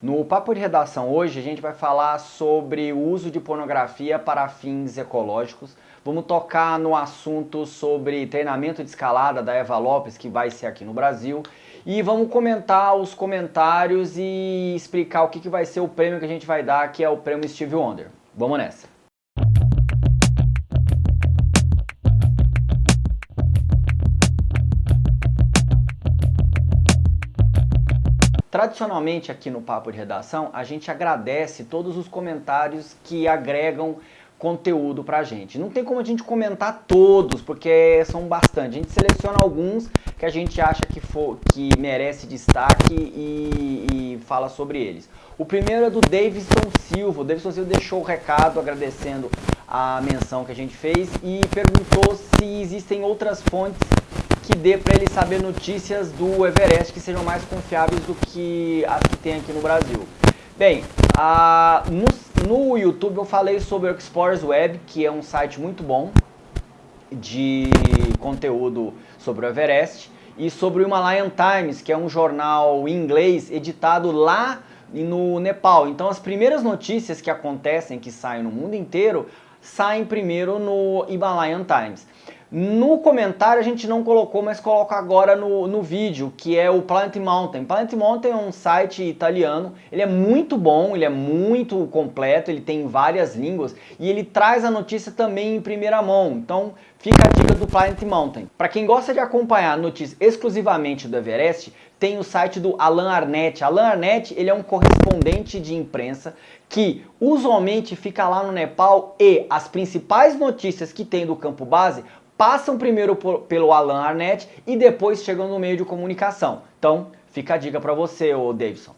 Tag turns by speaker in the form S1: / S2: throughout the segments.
S1: No Papo de Redação hoje a gente vai falar sobre o uso de pornografia para fins ecológicos. Vamos tocar no assunto sobre treinamento de escalada da Eva Lopes, que vai ser aqui no Brasil. E vamos comentar os comentários e explicar o que, que vai ser o prêmio que a gente vai dar, que é o prêmio Steve Wonder. Vamos nessa! Tradicionalmente aqui no Papo de Redação, a gente agradece todos os comentários que agregam conteúdo pra gente. Não tem como a gente comentar todos, porque são bastante. A gente seleciona alguns que a gente acha que, for, que merece destaque e, e fala sobre eles. O primeiro é do Davidson Silva. O Davidson Silva deixou o recado agradecendo a menção que a gente fez e perguntou se existem outras fontes que dê para ele saber notícias do Everest que sejam mais confiáveis do que as que tem aqui no Brasil. Bem, a, no, no YouTube eu falei sobre o Explorers Web, que é um site muito bom de conteúdo sobre o Everest, e sobre o Himalayan Times, que é um jornal em inglês editado lá no Nepal. Então as primeiras notícias que acontecem, que saem no mundo inteiro, saem primeiro no Himalayan Times. No comentário a gente não colocou, mas coloca agora no, no vídeo, que é o Planet Mountain. Planet Mountain é um site italiano, ele é muito bom, ele é muito completo, ele tem várias línguas e ele traz a notícia também em primeira mão. Então fica a dica do Planet Mountain. Para quem gosta de acompanhar notícias exclusivamente do Everest, tem o site do Alan Arnett. Alan Arnett ele é um correspondente de imprensa que usualmente fica lá no Nepal e as principais notícias que tem do campo base passam primeiro por, pelo Alan Arnett e depois chegam no meio de comunicação. Então, fica a dica para você, ô Davidson.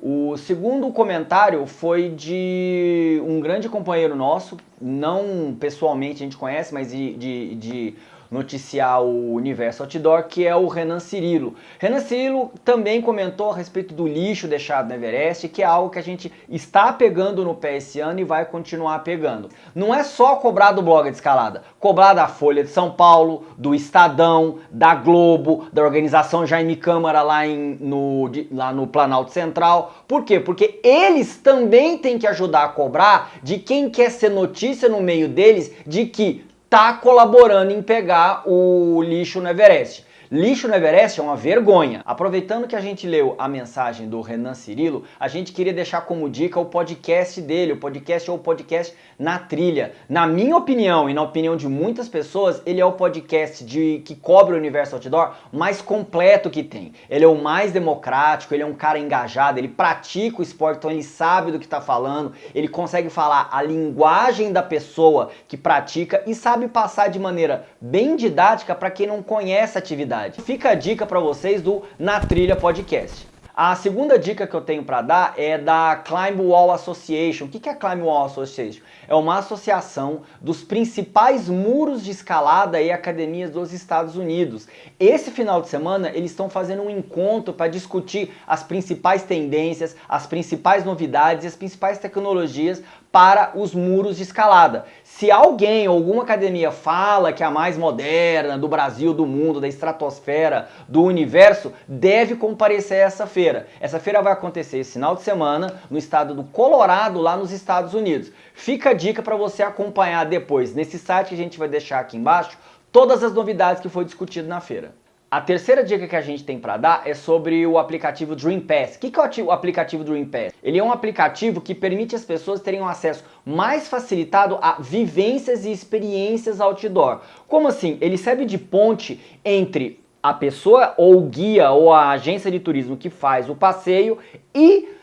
S1: O segundo comentário foi de um grande companheiro nosso, não pessoalmente a gente conhece, mas de, de, de noticiar o Universo Outdoor, que é o Renan Cirilo. Renan Cirilo também comentou a respeito do lixo deixado no Everest, que é algo que a gente está pegando no pé esse ano e vai continuar pegando. Não é só cobrar do blog de escalada, cobrar da Folha de São Paulo, do Estadão, da Globo, da organização Jaime Câmara lá, em, no, lá no Planalto Central. Por quê? Porque eles também têm que ajudar a cobrar de quem quer ser notícia no meio deles de que está colaborando em pegar o lixo no Everest. Lixo no Everest é uma vergonha. Aproveitando que a gente leu a mensagem do Renan Cirilo, a gente queria deixar como dica o podcast dele, o podcast ou o podcast na trilha. Na minha opinião e na opinião de muitas pessoas, ele é o podcast de que cobre o universo outdoor mais completo que tem. Ele é o mais democrático, ele é um cara engajado, ele pratica o esporte, então ele sabe do que está falando, ele consegue falar a linguagem da pessoa que pratica e sabe passar de maneira bem didática para quem não conhece a atividade Fica a dica para vocês do Na Trilha Podcast. A segunda dica que eu tenho para dar é da Climb Wall Association. O que é a Climb Wall Association? É uma associação dos principais muros de escalada e academias dos Estados Unidos. Esse final de semana eles estão fazendo um encontro para discutir as principais tendências, as principais novidades e as principais tecnologias para os muros de escalada. Se alguém, alguma academia fala que é a mais moderna do Brasil, do mundo, da estratosfera, do universo, deve comparecer a essa feira. Essa feira vai acontecer esse final de semana no estado do Colorado, lá nos Estados Unidos. Fica a dica para você acompanhar depois nesse site que a gente vai deixar aqui embaixo todas as novidades que foi discutido na feira. A terceira dica que a gente tem para dar é sobre o aplicativo Dream Pass. O que é o aplicativo Dream Pass? Ele é um aplicativo que permite as pessoas terem um acesso mais facilitado a vivências e experiências outdoor. Como assim? Ele serve de ponte entre a pessoa ou o guia ou a agência de turismo que faz o passeio e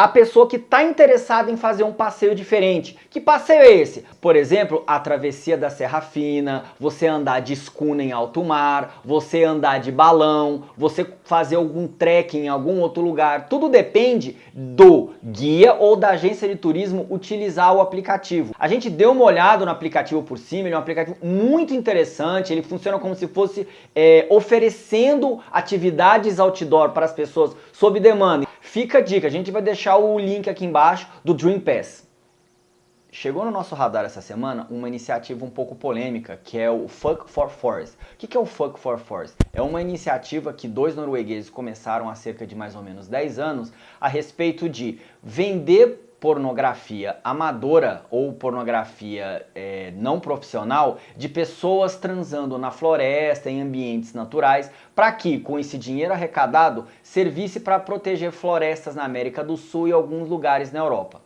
S1: a pessoa que está interessada em fazer um passeio diferente. Que passeio é esse? Por exemplo, a travessia da Serra Fina, você andar de escuna em alto mar, você andar de balão, você fazer algum trekking em algum outro lugar. Tudo depende do guia ou da agência de turismo utilizar o aplicativo. A gente deu uma olhada no aplicativo por cima, ele é um aplicativo muito interessante, ele funciona como se fosse é, oferecendo atividades outdoor para as pessoas sob demanda. Fica a dica, a gente vai deixar o link aqui embaixo do Dream Pass. chegou no nosso radar essa semana uma iniciativa um pouco polêmica, que é o Fuck for Forest. O que é o Fuck for Forest? É uma iniciativa que dois noruegueses começaram há cerca de mais ou menos 10 anos a respeito de vender pornografia amadora ou pornografia é, não profissional de pessoas transando na floresta, em ambientes naturais, para que, com esse dinheiro arrecadado, servisse para proteger florestas na América do Sul e alguns lugares na Europa.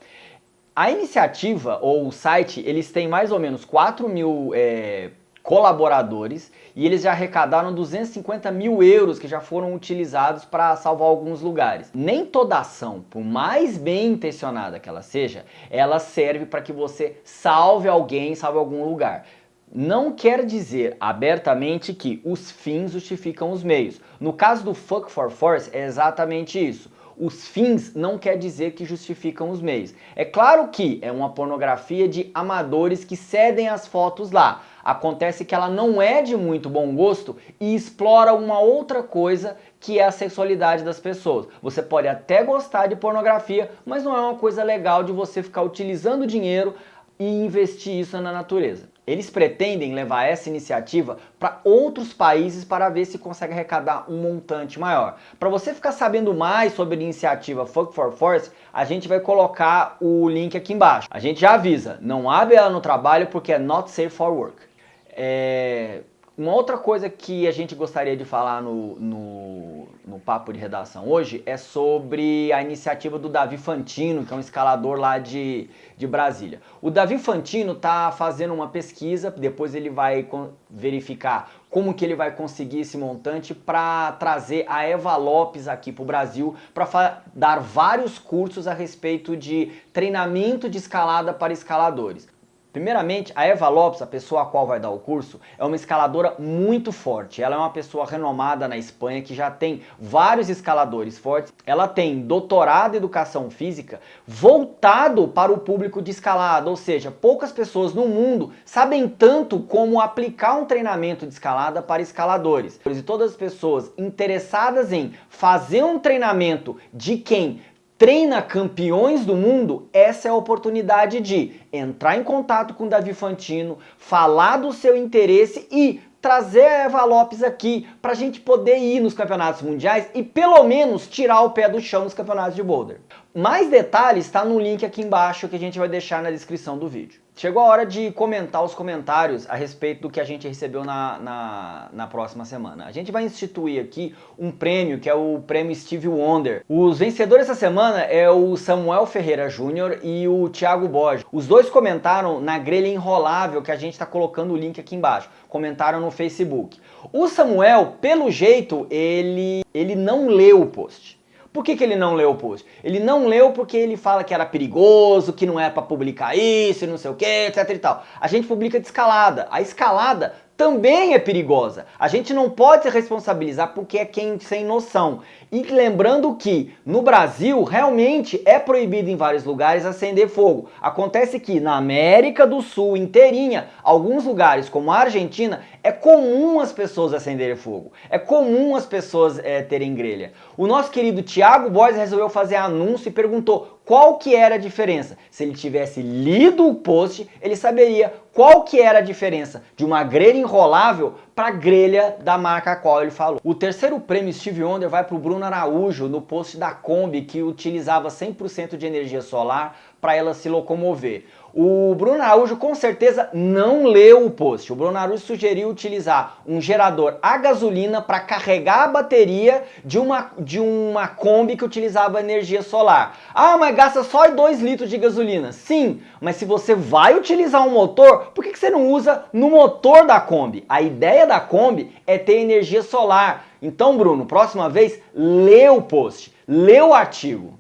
S1: A iniciativa, ou o site, eles têm mais ou menos 4 mil é, colaboradores e eles já arrecadaram 250 mil euros que já foram utilizados para salvar alguns lugares. Nem toda ação, por mais bem intencionada que ela seja, ela serve para que você salve alguém, salve algum lugar. Não quer dizer abertamente que os fins justificam os meios. No caso do Fuck for Force é exatamente isso os fins não quer dizer que justificam os meios. É claro que é uma pornografia de amadores que cedem as fotos lá. Acontece que ela não é de muito bom gosto e explora uma outra coisa que é a sexualidade das pessoas. Você pode até gostar de pornografia, mas não é uma coisa legal de você ficar utilizando dinheiro e investir isso na natureza. Eles pretendem levar essa iniciativa para outros países para ver se consegue arrecadar um montante maior. Para você ficar sabendo mais sobre a iniciativa Fuck for Force, a gente vai colocar o link aqui embaixo. A gente já avisa, não abre ela no trabalho porque é not safe for work. É... Uma outra coisa que a gente gostaria de falar no, no, no, papo de redação hoje é sobre a iniciativa do Davi Fantino, que é um escalador lá de, de Brasília. O Davi Fantino está fazendo uma pesquisa, depois ele vai verificar como que ele vai conseguir esse montante para trazer a Eva Lopes aqui para o Brasil para dar vários cursos a respeito de treinamento de escalada para escaladores. Primeiramente, a Eva Lopes, a pessoa a qual vai dar o curso, é uma escaladora muito forte. Ela é uma pessoa renomada na Espanha que já tem vários escaladores fortes. Ela tem doutorado em educação física voltado para o público de escalada, ou seja, poucas pessoas no mundo sabem tanto como aplicar um treinamento de escalada para escaladores. E todas as pessoas interessadas em fazer um treinamento de quem treina campeões do mundo, essa é a oportunidade de entrar em contato com o Davi Fantino, falar do seu interesse e trazer a Eva Lopes aqui para a gente poder ir nos campeonatos mundiais e pelo menos tirar o pé do chão nos campeonatos de boulder. Mais detalhes está no link aqui embaixo que a gente vai deixar na descrição do vídeo. Chegou a hora de comentar os comentários a respeito do que a gente recebeu na, na, na, próxima semana. A gente vai instituir aqui um prêmio que é o prêmio Steve Wonder. Os vencedores essa semana é o Samuel Ferreira Júnior e o Thiago Borges. Os dois comentaram na grelha enrolável que a gente está colocando o link aqui embaixo. Comentaram no Facebook. O Samuel, pelo jeito, ele, ele não leu o post. Por que, que ele não leu o post? Ele não leu porque ele fala que era perigoso, que não é para publicar isso, não sei o que, etc e tal. A gente publica de escalada. A escalada também é perigosa. A gente não pode se responsabilizar porque é quem sem noção. E lembrando que no Brasil realmente é proibido em vários lugares acender fogo. Acontece que na América do Sul inteirinha, alguns lugares como a Argentina, é comum as pessoas acenderem fogo. É comum as pessoas é, terem grelha. O nosso querido Tiago Boys resolveu fazer anúncio e perguntou qual que era a diferença. Se ele tivesse lido o post, ele saberia qual que era a diferença de uma grelha enrolável para a grelha da marca a qual ele falou. O terceiro prêmio Steve Wonder vai para o Bruno Araújo no post da Kombi que utilizava 100% de energia solar para ela se locomover. O Bruno Araújo com certeza não leu o post. O Bruno Araújo sugeriu utilizar um gerador a gasolina para carregar a bateria de uma, de uma Kombi que utilizava energia solar. Ah, mas gasta só 2 litros de gasolina. Sim, mas se você vai utilizar um motor, por que, que você não usa no motor da Kombi? A ideia da Kombi é ter energia solar. Então, Bruno, próxima vez, lê o post, lê o artigo.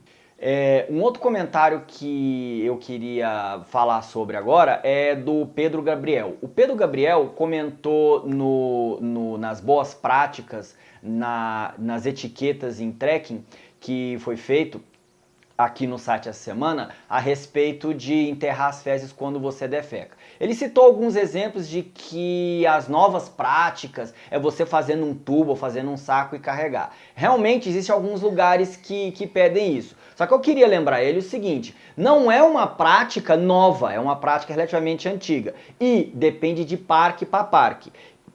S1: É, um outro comentário que eu queria falar sobre agora é do Pedro Gabriel. O Pedro Gabriel comentou no, no, nas boas práticas, na, nas etiquetas em trekking que foi feito, aqui no site essa semana a respeito de enterrar as fezes quando você defeca. Ele citou alguns exemplos de que as novas práticas é você fazendo um tubo, fazendo um saco e carregar. Realmente existem alguns lugares que, que pedem isso. Só que eu queria lembrar ele o seguinte, não é uma prática nova, é uma prática relativamente antiga e depende de parque para parque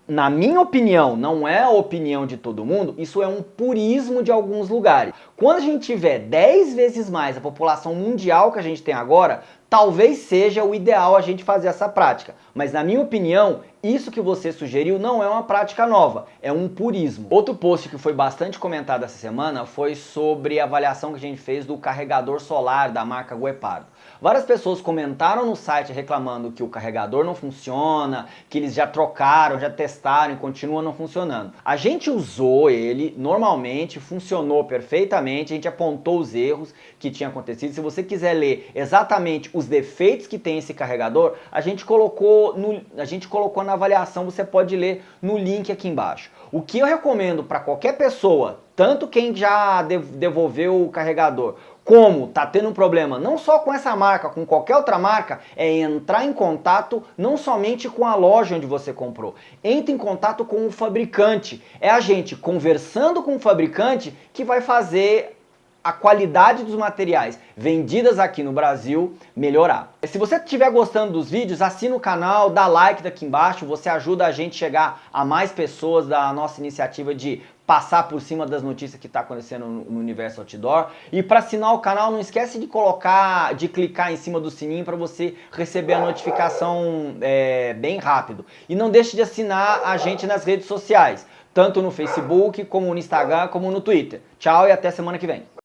S1: na minha opinião, não é a opinião de todo mundo, isso é um purismo de alguns lugares. Quando a gente tiver 10 vezes mais a população mundial que a gente tem agora, talvez seja o ideal a gente fazer essa prática. Mas na minha opinião, isso que você sugeriu não é uma prática nova, é um purismo. Outro post que foi bastante comentado essa semana foi sobre a avaliação que a gente fez do carregador solar da marca Guepardo. Várias pessoas comentaram no site reclamando que o carregador não funciona, que eles já trocaram, já testaram e continua não funcionando. A gente usou ele normalmente, funcionou perfeitamente, a gente apontou os erros que tinham acontecido. Se você quiser ler exatamente os defeitos que tem esse carregador, a gente colocou, no, a gente colocou na avaliação, você pode ler no link aqui embaixo. O que eu recomendo para qualquer pessoa, tanto quem já devolveu o carregador, como tá tendo um problema não só com essa marca, com qualquer outra marca, é entrar em contato não somente com a loja onde você comprou, entre em contato com o fabricante. É a gente conversando com o fabricante que vai fazer a qualidade dos materiais vendidas aqui no Brasil melhorar. Se você estiver gostando dos vídeos, assina o canal, dá like daqui embaixo, você ajuda a gente a chegar a mais pessoas da nossa iniciativa de passar por cima das notícias que está acontecendo no universo outdoor. E para assinar o canal, não esquece de colocar, de clicar em cima do sininho para você receber a notificação é, bem rápido. E não deixe de assinar a gente nas redes sociais, tanto no Facebook, como no Instagram, como no Twitter. Tchau e até semana que vem.